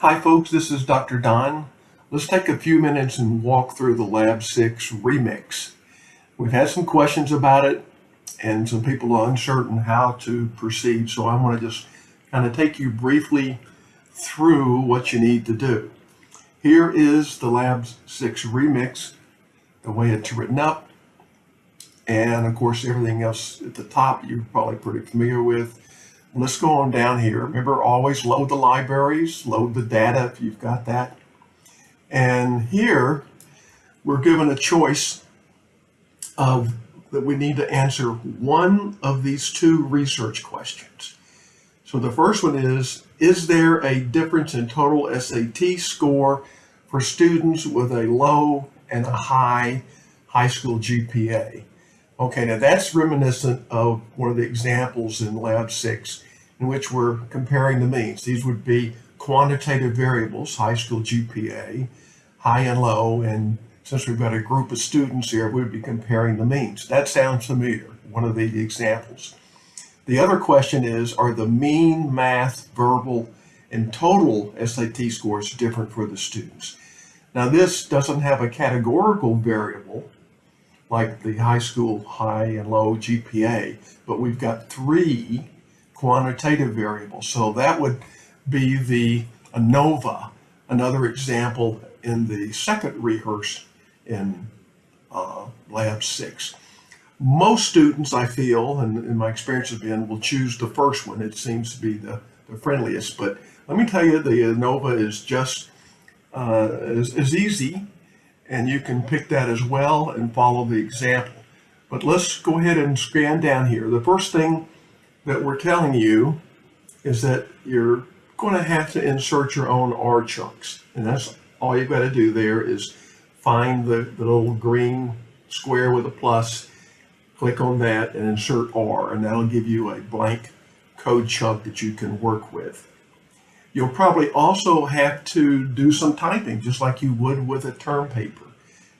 Hi folks, this is Dr. Don. Let's take a few minutes and walk through the Lab 6 remix. We've had some questions about it and some people are uncertain how to proceed, so I want to just kind of take you briefly through what you need to do. Here is the Lab 6 remix, the way it's written up, and of course everything else at the top you're probably pretty familiar with. Let's go on down here. Remember, always load the libraries, load the data if you've got that. And here, we're given a choice of that we need to answer one of these two research questions. So the first one is, is there a difference in total SAT score for students with a low and a high high school GPA? Okay, now that's reminiscent of one of the examples in Lab 6 in which we're comparing the means. These would be quantitative variables, high school GPA, high and low, and since we've got a group of students here, we'd be comparing the means. That sounds familiar, one of the examples. The other question is, are the mean, math, verbal, and total SAT scores different for the students? Now this doesn't have a categorical variable, like the high school high and low GPA, but we've got three quantitative variables. So that would be the ANOVA, another example in the second rehearse in uh, Lab 6. Most students, I feel, and in my experience has been, will choose the first one. It seems to be the, the friendliest. But let me tell you, the ANOVA is just uh, easy and you can pick that as well and follow the example. But let's go ahead and scan down here. The first thing that we're telling you is that you're going to have to insert your own R chunks. And that's all you've got to do there is find the, the little green square with a plus, click on that and insert R, and that'll give you a blank code chunk that you can work with. You'll probably also have to do some typing, just like you would with a term paper.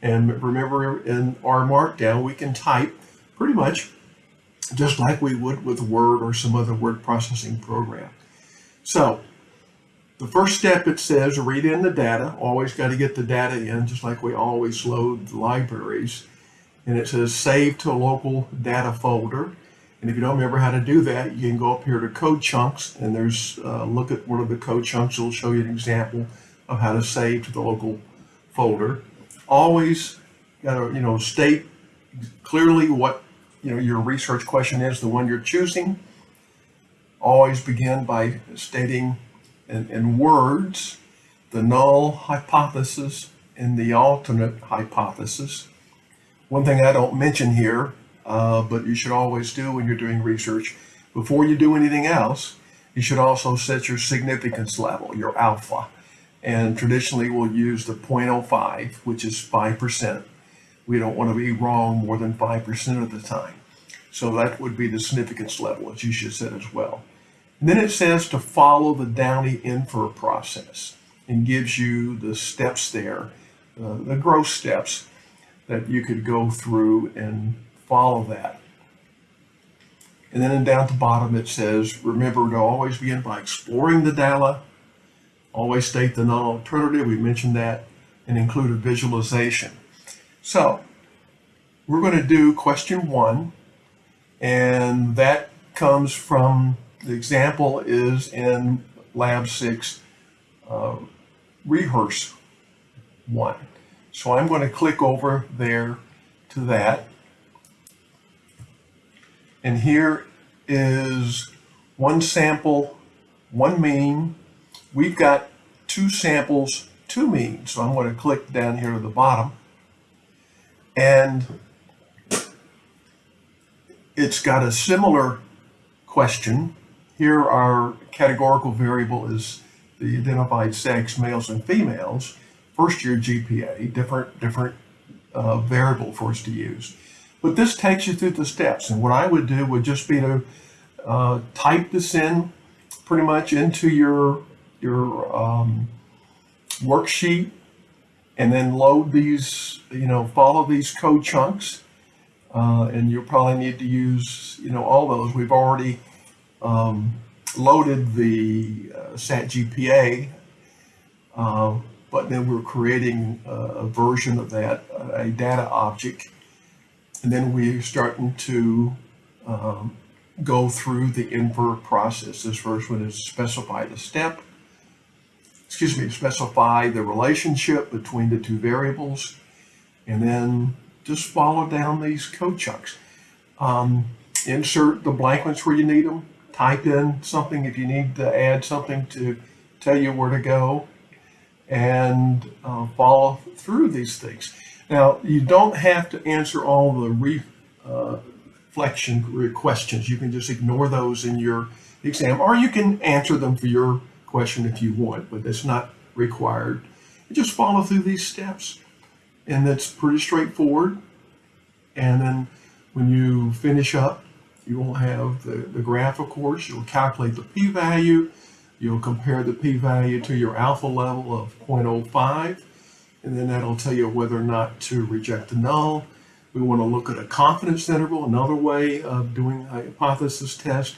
And remember, in R Markdown, we can type pretty much just like we would with Word or some other word processing program. So, the first step it says read in the data. Always got to get the data in, just like we always load libraries. And it says save to a local data folder. And if you don't remember how to do that, you can go up here to code chunks and there's uh, look at one of the code chunks. It'll show you an example of how to save to the local folder. Always got to you know state clearly what you know your research question is, the one you're choosing. Always begin by stating in, in words the null hypothesis and the alternate hypothesis. One thing I don't mention here uh, but you should always do when you're doing research. Before you do anything else, you should also set your significance level, your alpha. And traditionally we'll use the 0.05, which is 5%. We don't want to be wrong more than 5% of the time. So that would be the significance level that you should set as well. And then it says to follow the Downey infer process and gives you the steps there, uh, the growth steps that you could go through and follow that. And then down at the bottom it says, remember to always begin by exploring the data, always state the non-alternative, we mentioned that, and include a visualization. So we're going to do question one, and that comes from, the example is in Lab 6 uh, Rehearse 1. So I'm going to click over there to that. And here is one sample, one mean. We've got two samples, two means. So I'm going to click down here to the bottom. And it's got a similar question. Here our categorical variable is the identified sex, males and females. First year GPA, different, different uh, variable for us to use. But this takes you through the steps. And what I would do would just be to uh, type this in pretty much into your, your um, worksheet and then load these, you know, follow these code chunks. Uh, and you'll probably need to use, you know, all those. We've already um, loaded the uh, SAT GPA Uh, but then we're creating a, a version of that, a data object. And then we're starting to um, go through the infer process. This first one is specify the step, excuse me, specify the relationship between the two variables, and then just follow down these code chunks. Um, insert the blank ones where you need them. Type in something if you need to add something to tell you where to go, and uh, follow through these things. Now, you don't have to answer all the re, reflection questions. You can just ignore those in your exam, or you can answer them for your question if you want, but that's not required. You just follow through these steps, and that's pretty straightforward. And then when you finish up, you will have the, the graph, of course. You'll calculate the p-value. You'll compare the p-value to your alpha level of 0.05, and then that'll tell you whether or not to reject the null. We want to look at a confidence interval, another way of doing a hypothesis test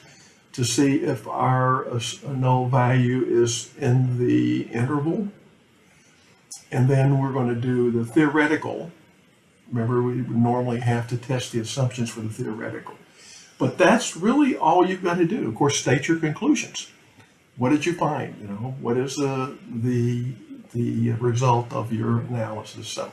to see if our uh, null value is in the interval. And then we're going to do the theoretical. Remember, we normally have to test the assumptions for the theoretical. But that's really all you've got to do. Of course, state your conclusions. What did you find? You know, what is the the the result of your analysis? So